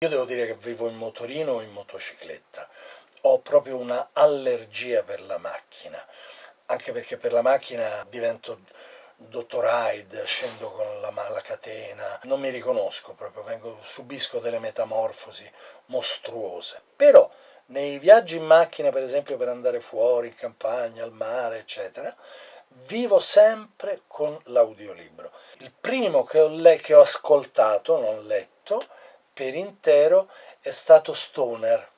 Io devo dire che vivo in motorino o in motocicletta. Ho proprio una allergia per la macchina, anche perché per la macchina divento dottor Hyde, scendo con la, la catena, non mi riconosco proprio, vengo, subisco delle metamorfosi mostruose. Però nei viaggi in macchina, per esempio per andare fuori, in campagna, al mare, eccetera, vivo sempre con l'audiolibro. Il primo che ho, che ho ascoltato, non letto, per intero è stato Stoner.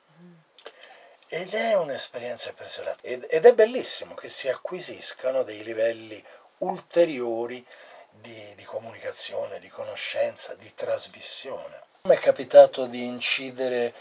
Ed è un'esperienza impressionante. Ed, ed è bellissimo che si acquisiscano dei livelli ulteriori di, di comunicazione, di conoscenza, di trasmissione. Mi è capitato di incidere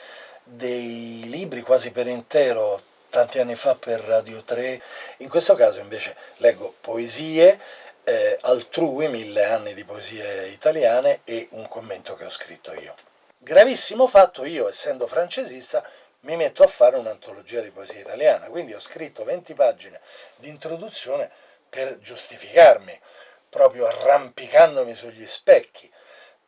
dei libri quasi per intero tanti anni fa per Radio 3, in questo caso invece leggo poesie, eh, altrui, mille anni di poesie italiane e un commento che ho scritto io. Gravissimo fatto, io essendo francesista mi metto a fare un'antologia di poesia italiana, quindi ho scritto 20 pagine di introduzione per giustificarmi, proprio arrampicandomi sugli specchi.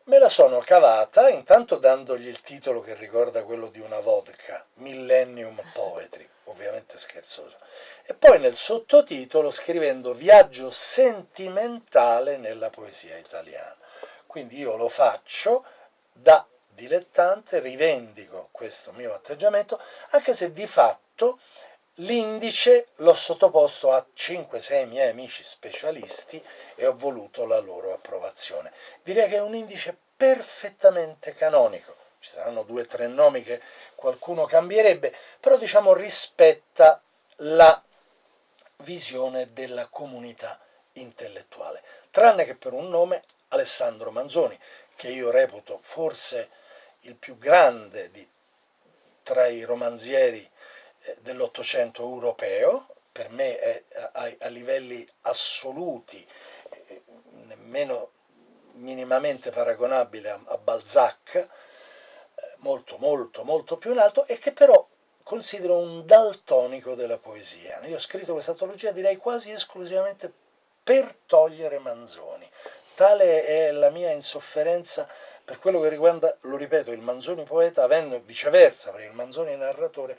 Me la sono cavata intanto dandogli il titolo che ricorda quello di una vodka, Millennium Poetry, ovviamente scherzoso, e poi nel sottotitolo scrivendo Viaggio sentimentale nella poesia italiana. Quindi io lo faccio da dilettante, rivendico questo mio atteggiamento, anche se di fatto L'indice l'ho sottoposto a 5-6 miei amici specialisti e ho voluto la loro approvazione. Direi che è un indice perfettamente canonico. Ci saranno due o tre nomi che qualcuno cambierebbe, però diciamo rispetta la visione della comunità intellettuale. Tranne che per un nome, Alessandro Manzoni, che io reputo forse il più grande di, tra i romanzieri eh, dell'Ottocento europeo, per me è a, a livelli assoluti, eh, nemmeno minimamente paragonabile a, a Balzac, eh, molto molto molto più in alto, e che però considero un daltonico della poesia. Io ho scritto questa antologia direi quasi esclusivamente per togliere Manzoni. Tale è la mia insofferenza per quello che riguarda, lo ripeto, il Manzoni poeta, avendo viceversa, per il Manzoni narratore,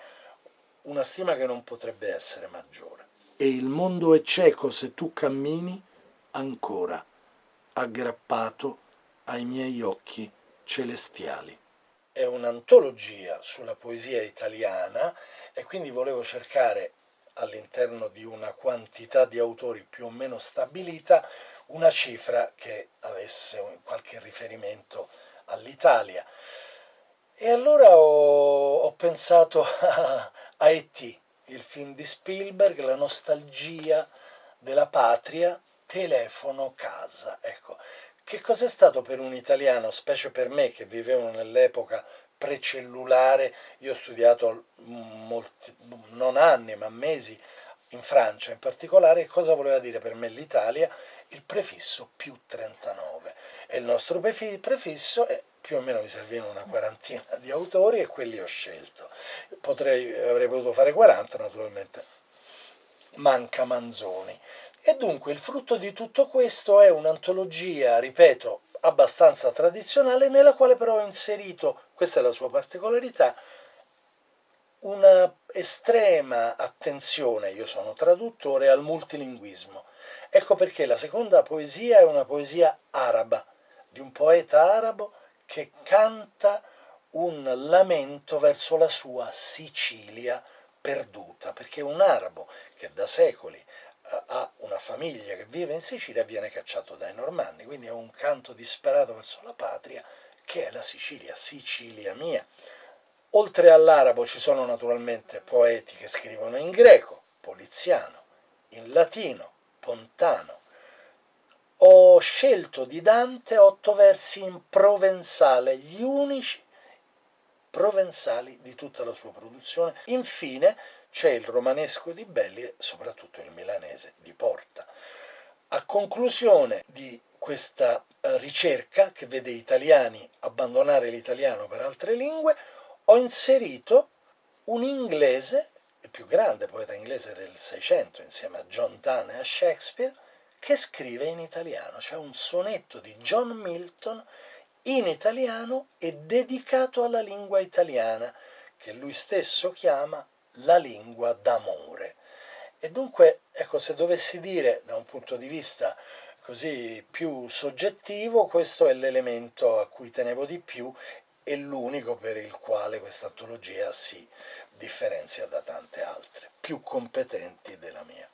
una stima che non potrebbe essere maggiore. E il mondo è cieco se tu cammini ancora, aggrappato ai miei occhi celestiali. È un'antologia sulla poesia italiana e quindi volevo cercare all'interno di una quantità di autori più o meno stabilita una cifra che avesse qualche riferimento all'Italia. E allora ho, ho pensato a, a E.T., il film di Spielberg, la nostalgia della patria, telefono, casa. Ecco, che cos'è stato per un italiano, specie per me che vivevo nell'epoca precellulare, io ho studiato molti, non anni ma mesi in Francia in particolare, cosa voleva dire per me l'Italia? Il prefisso più 39. E il nostro prefisso è più o meno mi servivano una quarantina di autori e quelli ho scelto. Potrei, avrei potuto fare 40 naturalmente, manca Manzoni. E dunque il frutto di tutto questo è un'antologia, ripeto, abbastanza tradizionale, nella quale però ho inserito, questa è la sua particolarità, una estrema attenzione, io sono traduttore, al multilinguismo. Ecco perché la seconda poesia è una poesia araba, di un poeta arabo che canta un lamento verso la sua Sicilia perduta, perché un arabo che da secoli eh, ha una famiglia che vive in Sicilia viene cacciato dai normanni, quindi è un canto disperato verso la patria che è la Sicilia, Sicilia mia. Oltre all'arabo ci sono naturalmente poeti che scrivono in greco, poliziano, in latino, pontano, ho scelto di Dante otto versi in provenzale, gli unici provenzali di tutta la sua produzione. Infine c'è il romanesco di Belli e soprattutto il milanese di Porta. A conclusione di questa eh, ricerca che vede italiani abbandonare l'italiano per altre lingue, ho inserito un inglese, più grande poeta inglese del Seicento, insieme a John Donne e a Shakespeare, che scrive in italiano. C'è un sonetto di John Milton in italiano e dedicato alla lingua italiana, che lui stesso chiama la lingua d'amore. E dunque, ecco, se dovessi dire da un punto di vista così più soggettivo, questo è l'elemento a cui tenevo di più e l'unico per il quale questa antologia si differenzia da altre, più competenti della mia.